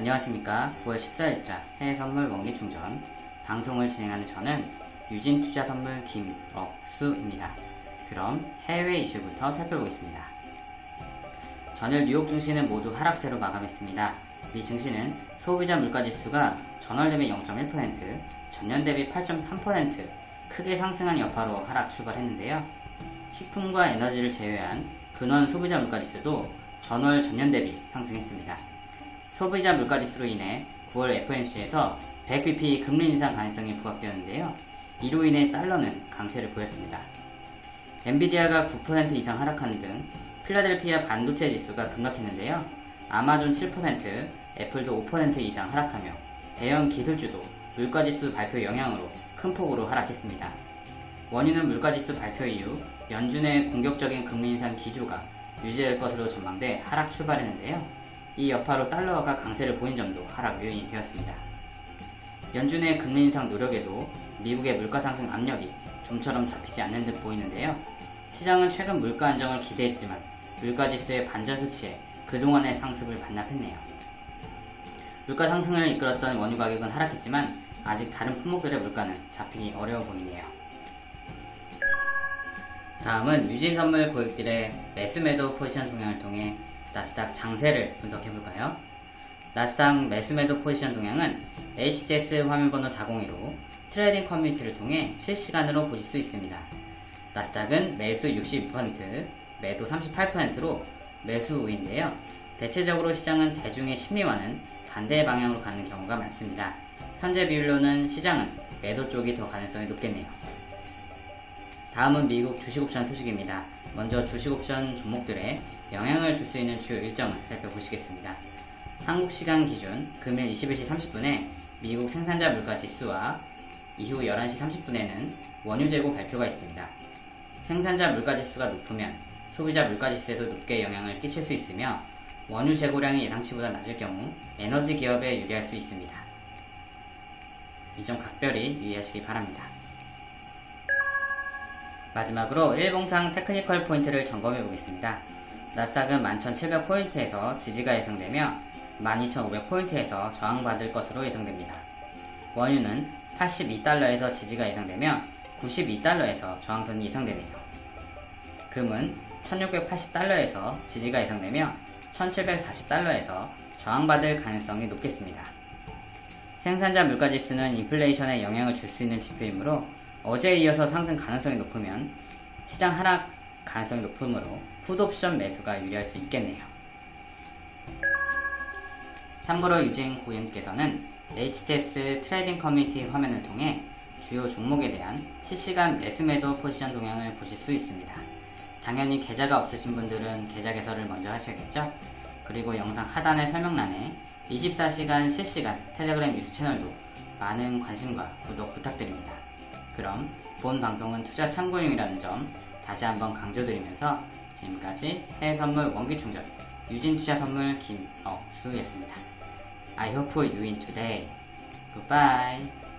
안녕하십니까 9월 14일자 해외선물 원기충전 방송을 진행하는 저는 유진투자선물 김억수입니다. 그럼 해외 이슈부터 살펴보겠습니다. 전일 뉴욕 증시는 모두 하락세로 마감했습니다. 미 증시는 소비자 물가지수가 전월 대비 0.1%, 전년 대비 8.3% 크게 상승한 여파로 하락 출발했는데요. 식품과 에너지를 제외한 근원 소비자 물가지수도 전월 전년 대비 상승했습니다. 소비자 물가지수로 인해 9월 FOMC에서 100bp 금리 인상 가능성이 부각되었는데요. 이로 인해 달러는 강세를 보였습니다. 엔비디아가 9% 이상 하락하는 등 필라델피아 반도체 지수가 급락했는데요. 아마존 7%, 애플도 5% 이상 하락하며 대형 기술주도 물가지수 발표 영향으로 큰 폭으로 하락했습니다. 원유는 물가지수 발표 이후 연준의 공격적인 금리 인상 기조가 유지될 것으로 전망돼 하락 출발했는데요. 이 여파로 달러가 강세를 보인 점도 하락 요인이 되었습니다. 연준의 금리 인상 노력에도 미국의 물가 상승 압력이 좀처럼 잡히지 않는 듯 보이는데요. 시장은 최근 물가 안정을 기대했지만 물가 지수의 반전 수치에 그동안의 상승을 반납했네요. 물가 상승을 이끌었던 원유 가격은 하락했지만 아직 다른 품목들의 물가는 잡히기 어려워 보이네요. 다음은 유진 선물 고객들의 매수 매도 포지션 동향을 통해 나스닥 장세를 분석해볼까요? 나스닥 매수매도 포지션 동향은 HTS 화면번호 402로 trading 커뮤니티를 통해 실시간으로 보실 수 있습니다. 나스닥은 매수 62%, 매도 38%로 매수 우위인데요. 대체적으로 시장은 대중의 심리와는 반대 방향으로 가는 경우가 많습니다. 현재 비율로는 시장은 매도 쪽이 더 가능성이 높겠네요. 다음은 미국 주식옵션 소식입니다. 먼저 주식옵션 종목들의 영향을 줄 수 있는 주요 일정을 살펴보시겠습니다. 한국 시간 기준 금일 21시 30분에 미국 생산자 물가 지수와 이후 11시 30분에는 원유 재고 발표가 있습니다. 생산자 물가 지수가 높으면 소비자 물가 지수에도 높게 영향을 끼칠 수 있으며 원유 재고량이 예상치보다 낮을 경우 에너지 기업에 유리할 수 있습니다. 이 점 각별히 유의하시기 바랍니다. 마지막으로 일봉상 테크니컬 포인트를 점검해 보겠습니다. 나스닥은 11,700포인트에서 지지가 예상되며 12,500포인트에서 저항받을 것으로 예상됩니다. 원유는 82달러에서 지지가 예상되며 92달러에서 저항선이 예상되네요. 금은 1680달러에서 지지가 예상되며 1740달러에서 저항받을 가능성이 높겠습니다. 생산자 물가지수는 인플레이션에 영향을 줄 수 있는 지표이므로 어제에 이어서 상승 가능성이 높으면 시장 하락 가능성이 높으므로 풋옵션 매수가 유리할 수 있겠네요. 참고로 유진 고객님께서는 HTS trading 커뮤니티 화면을 통해 주요 종목에 대한 실시간 매수매도 포지션 동향을 보실 수 있습니다. 당연히 계좌가 없으신 분들은 계좌 개설을 먼저 하셔야겠죠? 그리고 영상 하단의 설명란에 24시간 실시간 텔레그램 뉴스 채널도 많은 관심과 구독 부탁드립니다. 그럼 본 방송은 투자 참고용이라는 점 다시 한번 강조드리면서 지금까지 해외선물 원기충전 유진투자선물 김억수였습니다. I hope you win today. Goodbye.